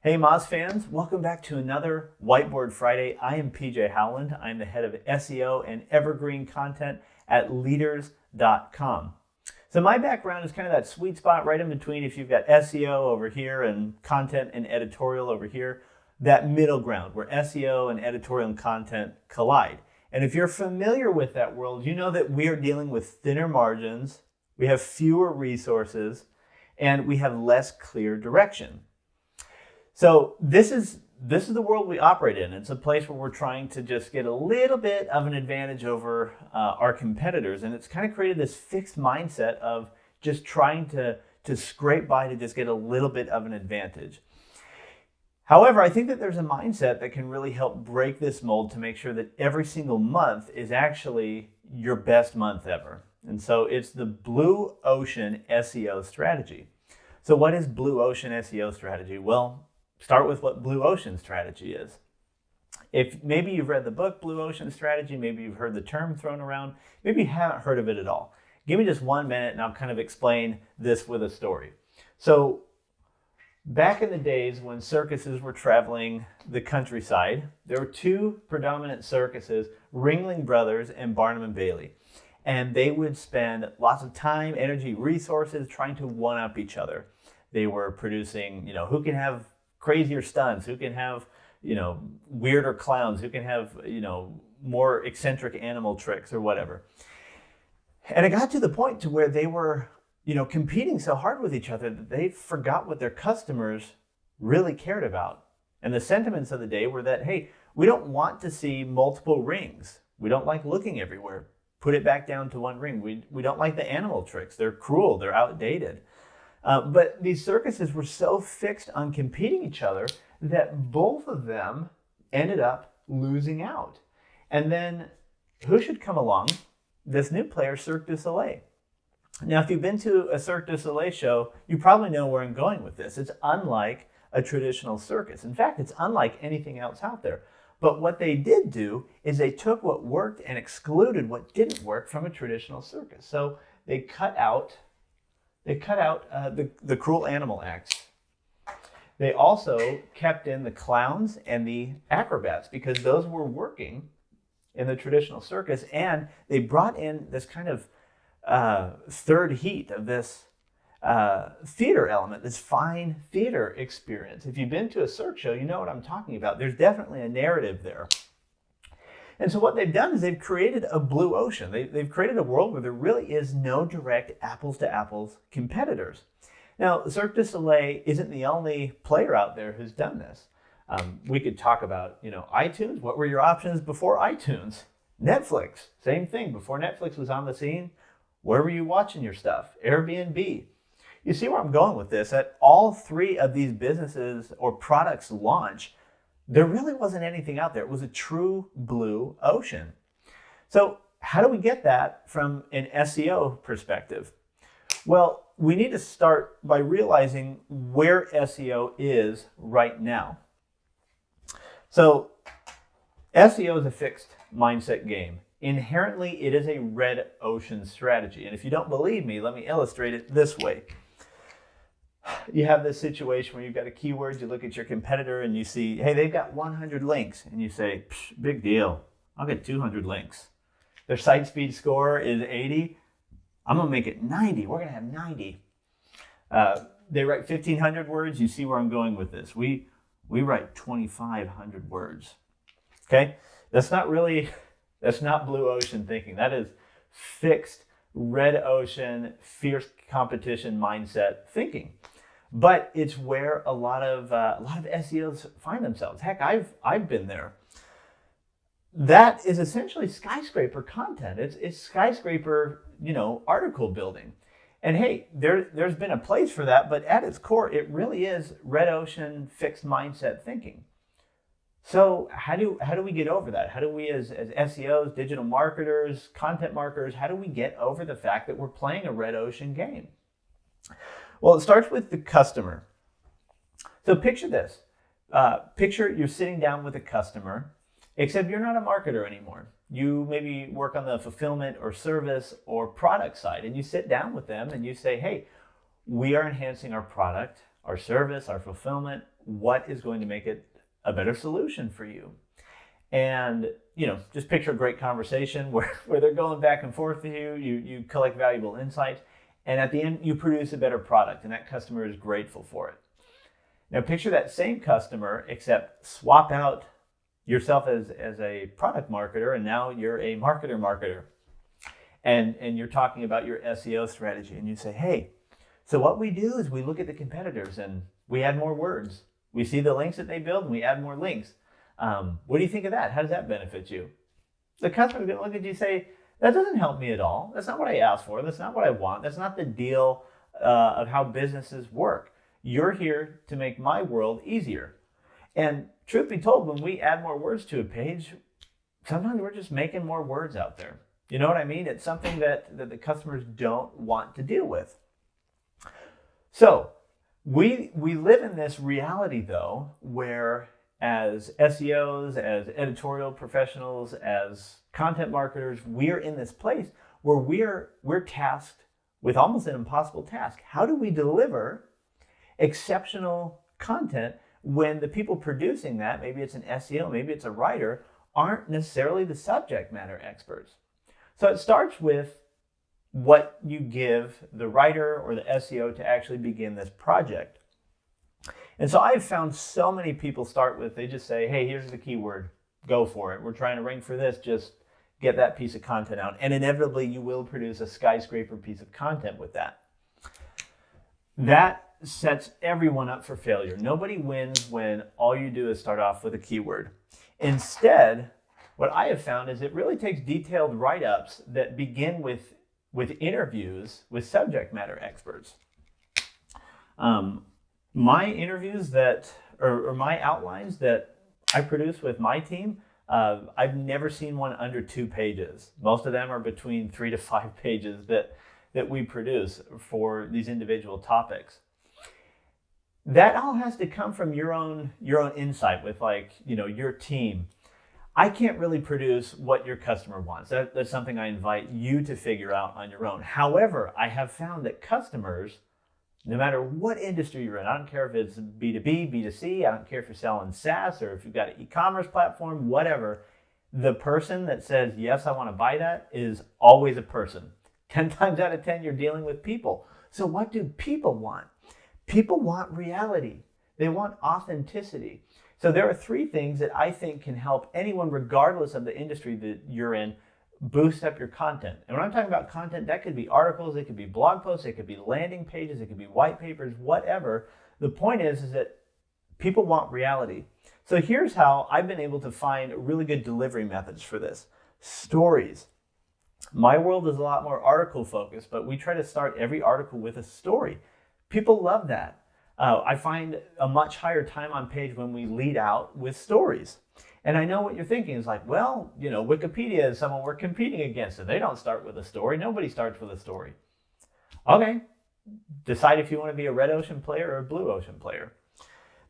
Hey Moz fans, welcome back to another Whiteboard Friday. I am PJ Howland. I'm the head of SEO and evergreen content at leaders.com. So my background is kind of that sweet spot right in between if you've got SEO over here and content and editorial over here, that middle ground where SEO and editorial and content collide. And if you're familiar with that world, you know that we are dealing with thinner margins, we have fewer resources, and we have less clear direction. So this is this is the world we operate in. It's a place where we're trying to just get a little bit of an advantage over uh, our competitors. And it's kind of created this fixed mindset of just trying to, to scrape by to just get a little bit of an advantage. However, I think that there's a mindset that can really help break this mold to make sure that every single month is actually your best month ever. And so it's the blue ocean SEO strategy. So what is blue ocean SEO strategy? Well, start with what blue ocean strategy is. If maybe you've read the book Blue Ocean Strategy, maybe you've heard the term thrown around, maybe you haven't heard of it at all. Give me just one minute and I'll kind of explain this with a story. So back in the days when circuses were traveling the countryside, there were two predominant circuses, Ringling Brothers and Barnum and Bailey. And they would spend lots of time, energy, resources trying to one up each other. They were producing, you know, who can have crazier stunts, who can have, you know, weirder clowns, who can have, you know, more eccentric animal tricks or whatever. And it got to the point to where they were, you know, competing so hard with each other that they forgot what their customers really cared about. And the sentiments of the day were that, hey, we don't want to see multiple rings. We don't like looking everywhere. Put it back down to one ring. We, we don't like the animal tricks. They're cruel. They're outdated. Uh, but these circuses were so fixed on competing each other that both of them ended up losing out. And then who should come along? This new player, Cirque du Soleil. Now, if you've been to a Cirque du Soleil show, you probably know where I'm going with this. It's unlike a traditional circus. In fact, it's unlike anything else out there. But what they did do is they took what worked and excluded what didn't work from a traditional circus. So they cut out they cut out uh, the, the cruel animal acts. They also kept in the clowns and the acrobats because those were working in the traditional circus. And they brought in this kind of uh, third heat of this uh, theater element, this fine theater experience. If you've been to a circus show, you know what I'm talking about. There's definitely a narrative there. And so what they've done is they've created a blue ocean. They, have created a world where there really is no direct apples to apples competitors. Now, Cirque du Soleil isn't the only player out there who's done this. Um, we could talk about, you know, iTunes. What were your options before iTunes? Netflix, same thing. Before Netflix was on the scene, where were you watching your stuff? Airbnb. You see where I'm going with this? At all three of these businesses or products launch, there really wasn't anything out there. It was a true blue ocean. So how do we get that from an SEO perspective? Well, we need to start by realizing where SEO is right now. So SEO is a fixed mindset game. Inherently, it is a red ocean strategy. And if you don't believe me, let me illustrate it this way you have this situation where you've got a keyword, you look at your competitor and you see, hey, they've got 100 links. And you say, big deal. I'll get 200 links. Their site speed score is 80. I'm going to make it 90. We're going to have 90. Uh, they write 1,500 words. You see where I'm going with this. We, we write 2,500 words. Okay? That's not really, that's not blue ocean thinking. That is fixed red ocean, fierce competition mindset thinking but it's where a lot of uh, a lot of SEOs find themselves. Heck, I've I've been there. That is essentially skyscraper content. It's it's skyscraper, you know, article building. And hey, there there's been a place for that, but at its core, it really is red ocean fixed mindset thinking. So how do how do we get over that? How do we as, as SEOs, digital marketers, content marketers, how do we get over the fact that we're playing a red ocean game? Well, it starts with the customer. So picture this. Uh, picture you're sitting down with a customer, except you're not a marketer anymore. You maybe work on the fulfillment or service or product side, and you sit down with them and you say, hey, we are enhancing our product, our service, our fulfillment. what is going to make it a better solution for you. And you know, just picture a great conversation where, where they're going back and forth with you, you, you collect valuable insights, and at the end you produce a better product, and that customer is grateful for it. Now picture that same customer, except swap out yourself as, as a product marketer, and now you're a marketer marketer. And, and you're talking about your SEO strategy, and you say, hey, so what we do is we look at the competitors and we add more words. We see the links that they build and we add more links. Um, what do you think of that? How does that benefit you? The customer's to look at you and say, that doesn't help me at all. That's not what I asked for. That's not what I want. That's not the deal uh, of how businesses work. You're here to make my world easier. And truth be told, when we add more words to a page, sometimes we're just making more words out there. You know what I mean? It's something that, that the customers don't want to deal with. So we, we live in this reality, though, where as SEOs, as editorial professionals, as content marketers, we're in this place where we're, we're tasked with almost an impossible task. How do we deliver exceptional content when the people producing that, maybe it's an SEO, maybe it's a writer, aren't necessarily the subject matter experts? So it starts with what you give the writer or the SEO to actually begin this project. And so I've found so many people start with, they just say, hey, here's the keyword, go for it. We're trying to rank for this, just get that piece of content out. And inevitably you will produce a skyscraper piece of content with that. That sets everyone up for failure. Nobody wins when all you do is start off with a keyword. Instead, what I have found is it really takes detailed write-ups that begin with, with interviews with subject matter experts. Um, my interviews that, or, or, my outlines that I produce with my team, uh, I've never seen one under two pages. Most of them are between three to five pages that, that we produce for these individual topics. That all has to come from your own, your own insight with like, you know, your team. I can't really produce what your customer wants. That, that's something I invite you to figure out on your own. However, I have found that customers no matter what industry you're in. I don't care if it's B2B, B2C, I don't care if you're selling SaaS or if you've got an e-commerce platform, whatever. The person that says, yes, I want to buy that is always a person. 10 times out of 10, you're dealing with people. So what do people want? People want reality. They want authenticity. So there are three things that I think can help anyone, regardless of the industry that you're in, boost up your content. And when I'm talking about content, that could be articles, it could be blog posts, it could be landing pages, it could be white papers, whatever. The point is, is that people want reality. So here's how I've been able to find really good delivery methods for this. Stories. My world is a lot more article focused, but we try to start every article with a story. People love that. Uh, I find a much higher time on page when we lead out with stories. And I know what you're thinking is like, well, you know, Wikipedia is someone we're competing against, and they don't start with a story. Nobody starts with a story. Okay, decide if you want to be a red ocean player or a blue ocean player.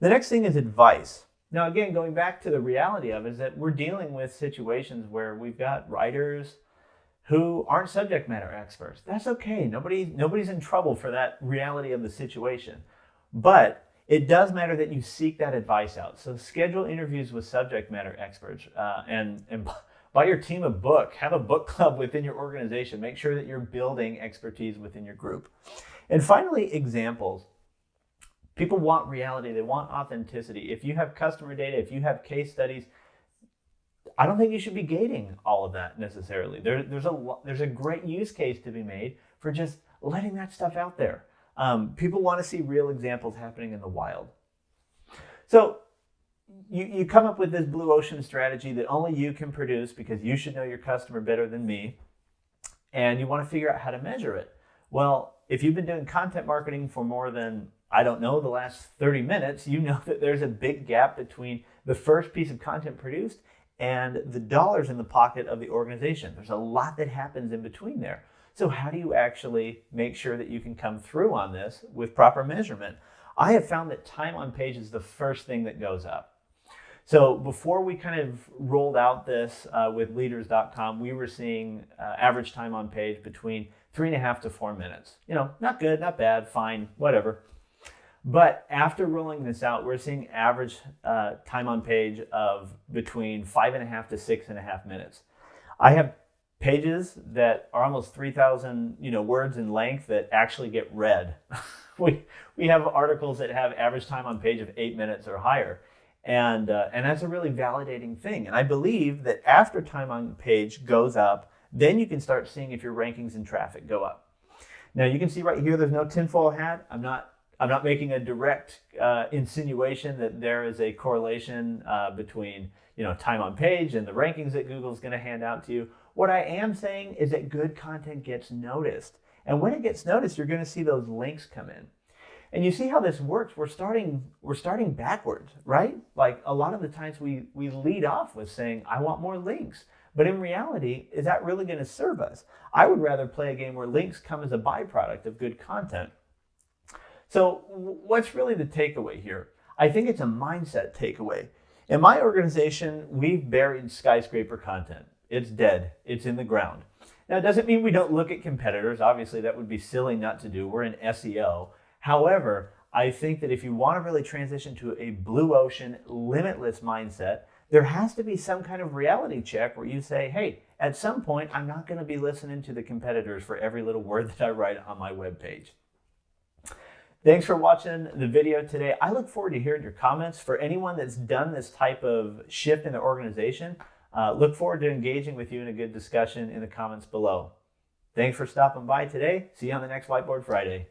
The next thing is advice. Now, again, going back to the reality of it, is that we're dealing with situations where we've got writers who aren't subject matter experts. That's okay. Nobody, nobody's in trouble for that reality of the situation. But it does matter that you seek that advice out. So schedule interviews with subject matter experts uh, and, and buy your team a book. Have a book club within your organization. Make sure that you're building expertise within your group. And finally, examples. People want reality. They want authenticity. If you have customer data, if you have case studies, I don't think you should be gating all of that necessarily. There, there's, a, there's a great use case to be made for just letting that stuff out there. Um, people want to see real examples happening in the wild. So you, you come up with this blue ocean strategy that only you can produce because you should know your customer better than me. And you want to figure out how to measure it. Well, if you've been doing content marketing for more than, I don't know, the last 30 minutes, you know that there's a big gap between the first piece of content produced and the dollars in the pocket of the organization. There's a lot that happens in between there. So how do you actually make sure that you can come through on this with proper measurement? I have found that time on page is the first thing that goes up. So before we kind of rolled out this uh, with leaders.com, we were seeing uh, average time on page between three and a half to four minutes. You know, not good, not bad, fine, whatever. But after rolling this out, we're seeing average uh, time on page of between five and a half to six and a half minutes. I have pages that are almost 3,000 you know words in length that actually get read. we we have articles that have average time on page of eight minutes or higher, and uh, and that's a really validating thing. And I believe that after time on page goes up, then you can start seeing if your rankings and traffic go up. Now you can see right here, there's no tinfoil hat. I'm not I'm not making a direct uh, insinuation that there is a correlation uh, between you know time on page and the rankings that Google's going to hand out to you. What I am saying is that good content gets noticed, and when it gets noticed, you're going to see those links come in. And you see how this works. We're starting we're starting backwards, right? Like a lot of the times we we lead off with saying I want more links. But in reality, is that really going to serve us? I would rather play a game where links come as a byproduct of good content. So, what's really the takeaway here? I think it's a mindset takeaway. In my organization, we've buried skyscraper content. It's dead, it's in the ground. Now, it doesn't mean we don't look at competitors. Obviously, that would be silly not to do. We're in SEO. However, I think that if you want to really transition to a blue ocean, limitless mindset, there has to be some kind of reality check where you say, hey, at some point, I'm not going to be listening to the competitors for every little word that I write on my web page. Thanks for watching the video today. I look forward to hearing your comments. For anyone that's done this type of shift in their organization, uh, look forward to engaging with you in a good discussion in the comments below. Thanks for stopping by today. See you on the next Whiteboard Friday.